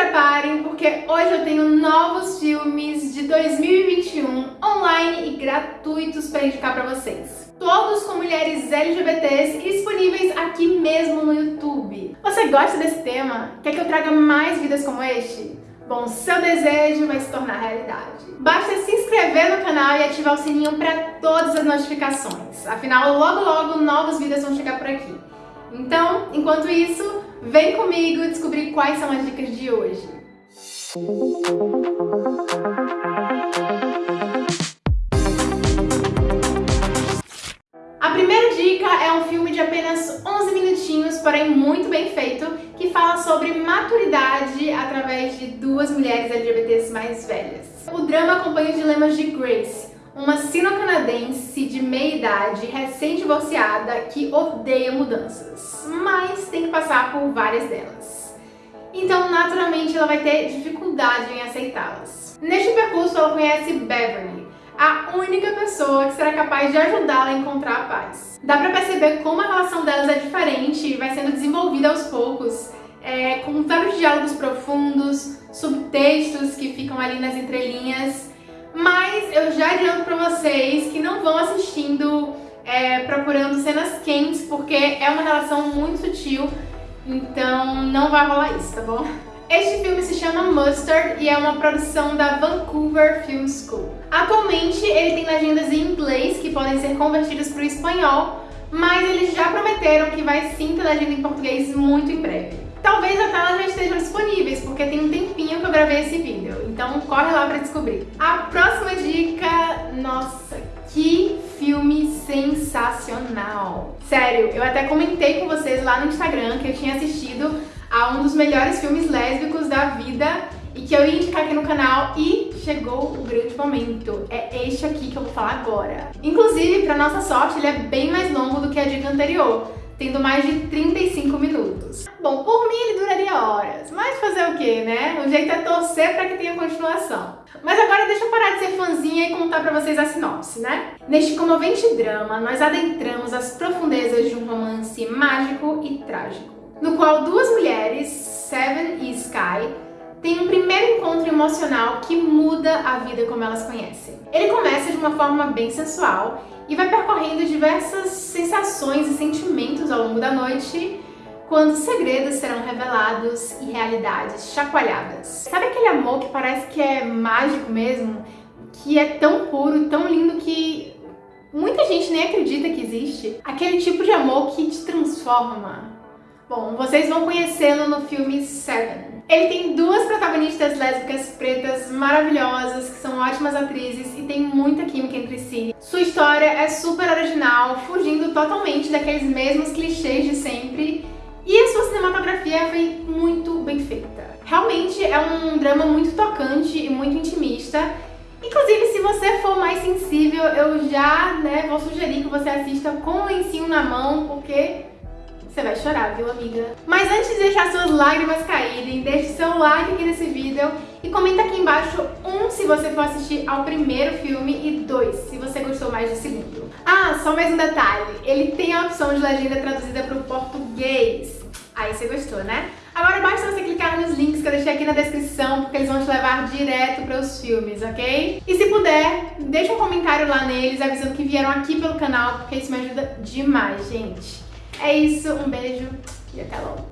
preparem porque hoje eu tenho novos filmes de 2021 online e gratuitos para indicar para vocês. Todos com mulheres LGBTs e disponíveis aqui mesmo no YouTube. Você gosta desse tema? Quer que eu traga mais vidas como este? Bom, seu desejo vai se tornar realidade. Basta se inscrever no canal e ativar o sininho para todas as notificações. Afinal, logo logo novos vídeos vão chegar por aqui. Então, enquanto isso, vem comigo descobrir quais são as dicas de hoje. A primeira dica é um filme de apenas 11 minutinhos, porém muito bem feito, que fala sobre maturidade através de duas mulheres LGBTs mais velhas. O drama acompanha os dilemas de Grace, uma sino-canadense de meia-idade, recém-divorciada, que odeia mudanças, mas tem que passar por várias delas. Então, naturalmente, ela vai ter dificuldade em aceitá-las. Neste percurso, ela conhece Beverly, a única pessoa que será capaz de ajudá-la a encontrar a paz. Dá pra perceber como a relação delas é diferente e vai sendo desenvolvida aos poucos, é, com vários diálogos profundos, subtextos que ficam ali nas entrelinhas, mas eu já adianto pra vocês que não vão assistindo é, procurando cenas quentes, porque é uma relação muito sutil, então não vai rolar isso, tá bom? Este filme se chama Mustard e é uma produção da Vancouver Film School. Atualmente ele tem legendas em inglês que podem ser convertidas para o espanhol, mas eles já prometeram que vai sim ter legenda em português muito em breve. Talvez até elas já estejam disponíveis, porque tem um tempinho que eu gravei esse vídeo, então corre lá pra descobrir. A próxima dica, nossa, que filme sensacional! Sério, eu até comentei com vocês lá no Instagram que eu tinha assistido a um dos melhores filmes lésbicos da vida e que eu ia indicar aqui no canal e chegou o grande momento. É este aqui que eu vou falar agora. Inclusive, pra nossa sorte, ele é bem mais longo do que a dica anterior tendo mais de 35 minutos. Bom, por mim ele duraria horas, mas fazer o quê, né? O jeito é torcer para que tenha continuação. Mas agora deixa eu parar de ser fãzinha e contar para vocês a sinopse, né? Neste comovente drama, nós adentramos as profundezas de um romance mágico e trágico, no qual duas mulheres, Seven e Sky, têm um primeiro encontro emocional que muda a vida como elas conhecem. Ele começa de uma forma bem sensual e vai percorrendo diversas sensações e sentimentos ao longo da noite, quando segredos serão revelados e realidades chacoalhadas. Sabe aquele amor que parece que é mágico mesmo? Que é tão puro, tão lindo que muita gente nem acredita que existe? Aquele tipo de amor que te transforma. Bom, vocês vão conhecê-lo no filme Seven. Ele tem duas protagonistas lésbicas pretas maravilhosas, que são ótimas atrizes e tem muita química entre si. Sua história é super original, fugindo totalmente daqueles mesmos clichês de sempre, e a sua cinematografia foi muito bem feita. Realmente é um drama muito tocante e muito intimista, Inclusive, se você for mais sensível, eu já né, vou sugerir que você assista com o lencinho na mão, porque você vai chorar, viu, amiga? Mas antes de deixar suas lágrimas caírem, deixe seu like aqui nesse vídeo e comenta aqui embaixo um se você for assistir ao primeiro filme e dois se você gostou mais do segundo. Ah, só mais um detalhe, ele tem a opção de legenda traduzida para o português. Aí você gostou, né? Agora basta você clicar nos links que eu deixei aqui na descrição, porque eles vão te levar direto para os filmes, ok? E se puder, deixa um comentário lá neles avisando que vieram aqui pelo canal, porque isso me ajuda demais, gente. É isso, um beijo e até logo.